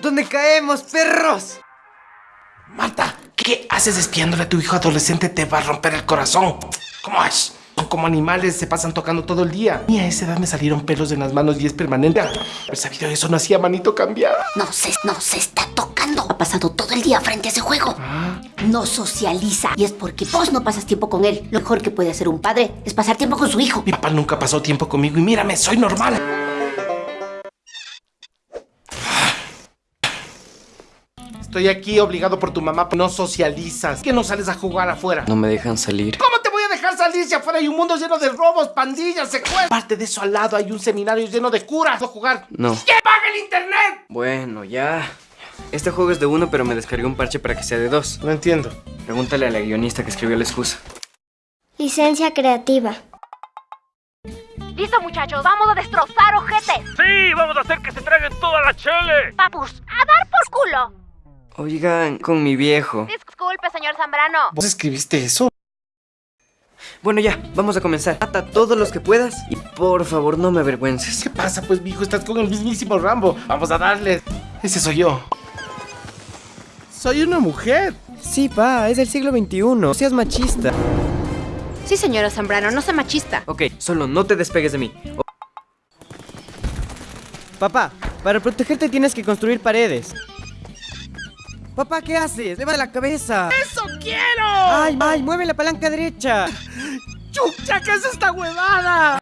¿Dónde caemos, perros? Marta, ¿qué haces espiándole a tu hijo adolescente? Te va a romper el corazón. ¿Cómo es? Son como animales, se pasan tocando todo el día. Y a esa edad me salieron pelos en las manos y es permanente. Haber sabido eso no hacía manito cambiar. No se, no se está tocando. Ha pasado todo el día frente a ese juego. No socializa. Y es porque vos no pasas tiempo con él. Lo mejor que puede hacer un padre es pasar tiempo con su hijo. Mi papá nunca pasó tiempo conmigo y mírame, soy normal. Estoy aquí obligado por tu mamá, no socializas. ¿Qué no sales a jugar afuera? No me dejan salir. ¿Cómo te voy a dejar salir si afuera hay un mundo lleno de robos, pandillas, secuestros? Aparte de eso, al lado hay un seminario lleno de curas. ¿No jugar? No. ¡Que pague el internet! Bueno, ya. Este juego es de uno, pero me descargué un parche para que sea de dos. No entiendo. Pregúntale a la guionista que escribió la excusa. Licencia creativa. Listo, muchachos, vamos a destrozar ojetes. Sí, vamos a hacer que se traguen toda la chele. Papus, a dar por culo. Oigan, con mi viejo. Disculpe, señor Zambrano. ¿Vos escribiste eso? Bueno, ya, vamos a comenzar. Mata todos los que puedas y por favor no me avergüences. ¿Qué pasa, pues, mijo? Estás con el mismísimo Rambo. Vamos a darle. Ese soy yo. Soy una mujer. Sí, pa, es del siglo XXI. No seas machista. Sí, señora Zambrano, no sea machista. Ok, solo no te despegues de mí. O- Papá, para protegerte tienes que construir paredes. Papá, ¿qué haces? ¡Leva la cabeza! ¡Eso quiero! ¡Ay, ay! ¡Mueve la palanca derecha! ¡Chucha, qué es esta huevada!